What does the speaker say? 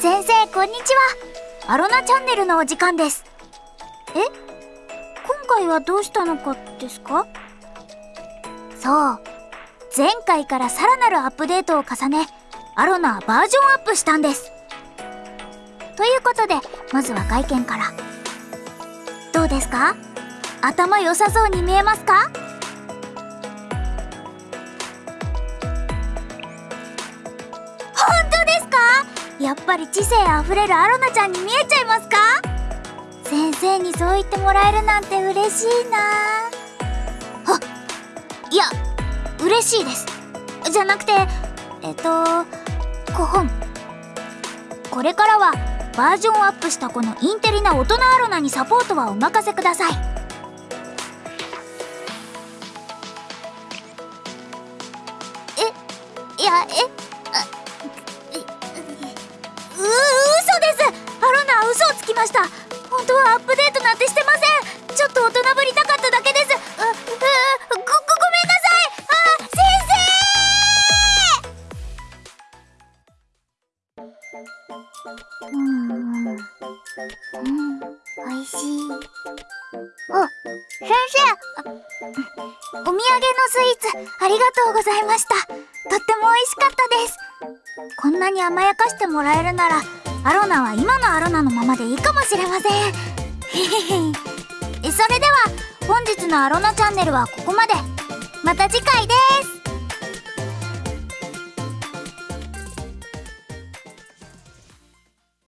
先生こんにちは。アロナチャンネルのお時間です。え？今回はどうしたのかですか？そう。前回からさらなるアップデートを重ねアロナバージョンアップしたんです。ということでまずは外見から。どうですか？頭良さそうに見えますか？やっぱり知性あふれるアロナちゃんに見えちゃいますか？先生にそう言ってもらえるなんて嬉しいな。あいや嬉しいです。じゃなくてえっと5本。これからはバージョンアップしたこのインテリな大人アロナにサポートはお任せください。えいやえっと大人ぶりたかっただけです。ううごごめんなさい。あ先生。うん。うん。おいしい。あ先生お土産のスイーツ。ありがとうございました。とっても美味しかったです。こんなに甘やかしてもらえるならアロナは今のアロナのままでいいかもしれません。それでは本日のアロナチャンネルはここまで。また次回です。